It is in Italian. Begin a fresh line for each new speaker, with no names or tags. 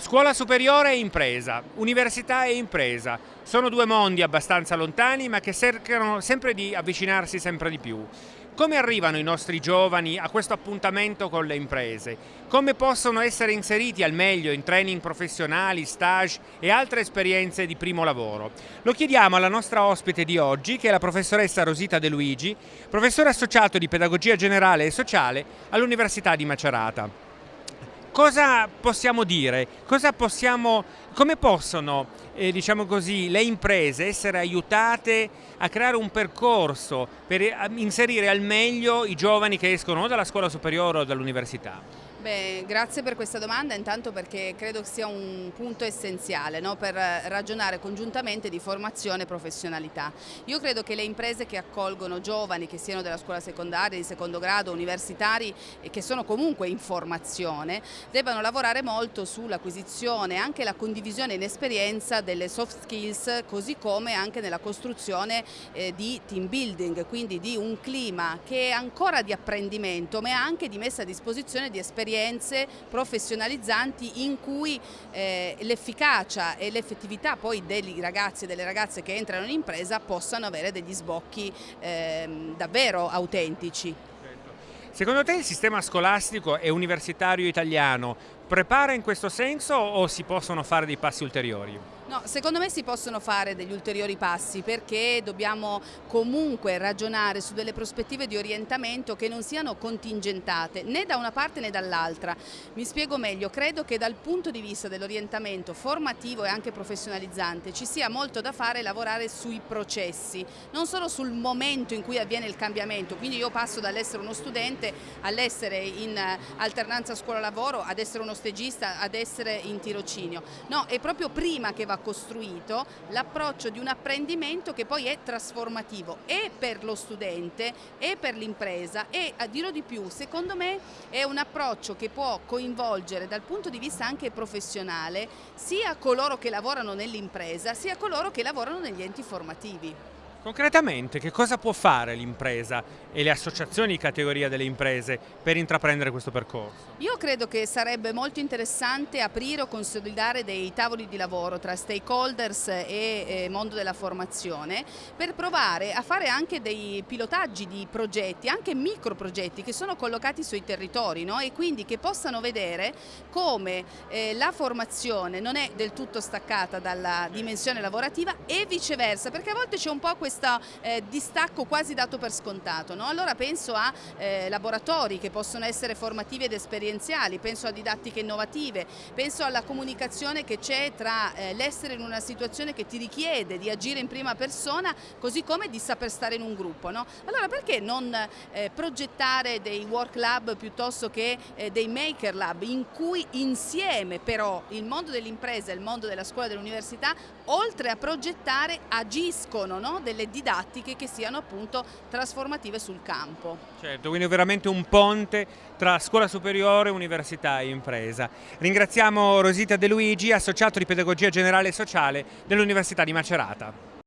Scuola superiore e impresa, università e impresa, sono due mondi abbastanza lontani ma che cercano sempre di avvicinarsi sempre di più. Come arrivano i nostri giovani a questo appuntamento con le imprese? Come possono essere inseriti al meglio in training professionali, stage e altre esperienze di primo lavoro? Lo chiediamo alla nostra ospite di oggi che è la professoressa Rosita De Luigi, professore associato di pedagogia generale e sociale all'Università di Macerata cosa possiamo dire? Cosa possiamo, come possono eh, diciamo così, le imprese essere aiutate a creare un percorso per eh, inserire al meglio i giovani che escono dalla scuola superiore o dall'università?
Beh, grazie per questa domanda, intanto perché credo sia un punto essenziale no? per ragionare congiuntamente di formazione e professionalità. Io credo che le imprese che accolgono giovani che siano della scuola secondaria, di secondo grado, universitari e che sono comunque in formazione, debbano lavorare molto sull'acquisizione e anche la condivisione in esperienza delle soft skills, così come anche nella costruzione eh, di team building, quindi di un clima che è ancora di apprendimento, ma anche di messa a disposizione di esperienze esperienze professionalizzanti in cui eh, l'efficacia e l'effettività poi dei ragazzi e delle ragazze che entrano in impresa possano avere degli sbocchi eh, davvero autentici.
Secondo te il sistema scolastico e universitario italiano prepara in questo senso o si possono fare dei passi ulteriori?
No, secondo me si possono fare degli ulteriori passi perché dobbiamo comunque ragionare su delle prospettive di orientamento che non siano contingentate né da una parte né dall'altra. Mi spiego meglio, credo che dal punto di vista dell'orientamento formativo e anche professionalizzante ci sia molto da fare lavorare sui processi, non solo sul momento in cui avviene il cambiamento, quindi io passo dall'essere uno studente all'essere in alternanza scuola-lavoro ad essere uno stagista, ad essere in tirocinio, no, è proprio prima che va costruito l'approccio di un apprendimento che poi è trasformativo e per lo studente e per l'impresa e a dirò di più, secondo me è un approccio che può coinvolgere dal punto di vista anche professionale sia coloro che lavorano nell'impresa sia coloro che lavorano negli enti formativi.
Concretamente che cosa può fare l'impresa e le associazioni di categoria delle imprese per intraprendere questo percorso?
Io credo che sarebbe molto interessante aprire o consolidare dei tavoli di lavoro tra stakeholders e mondo della formazione per provare a fare anche dei pilotaggi di progetti, anche micro progetti che sono collocati sui territori no? e quindi che possano vedere come eh, la formazione non è del tutto staccata dalla dimensione lavorativa e viceversa perché a volte c'è un po' questo questo eh, distacco quasi dato per scontato. No? Allora penso a eh, laboratori che possono essere formativi ed esperienziali, penso a didattiche innovative, penso alla comunicazione che c'è tra eh, l'essere in una situazione che ti richiede di agire in prima persona così come di saper stare in un gruppo. No? Allora perché non eh, progettare dei work lab piuttosto che eh, dei maker lab in cui insieme però il mondo dell'impresa e il mondo della scuola e dell'università oltre a progettare agiscono no? delle delle didattiche che siano appunto trasformative sul campo.
Certo, quindi veramente un ponte tra scuola superiore, università e impresa. Ringraziamo Rosita De Luigi, associato di pedagogia generale e sociale dell'Università di Macerata.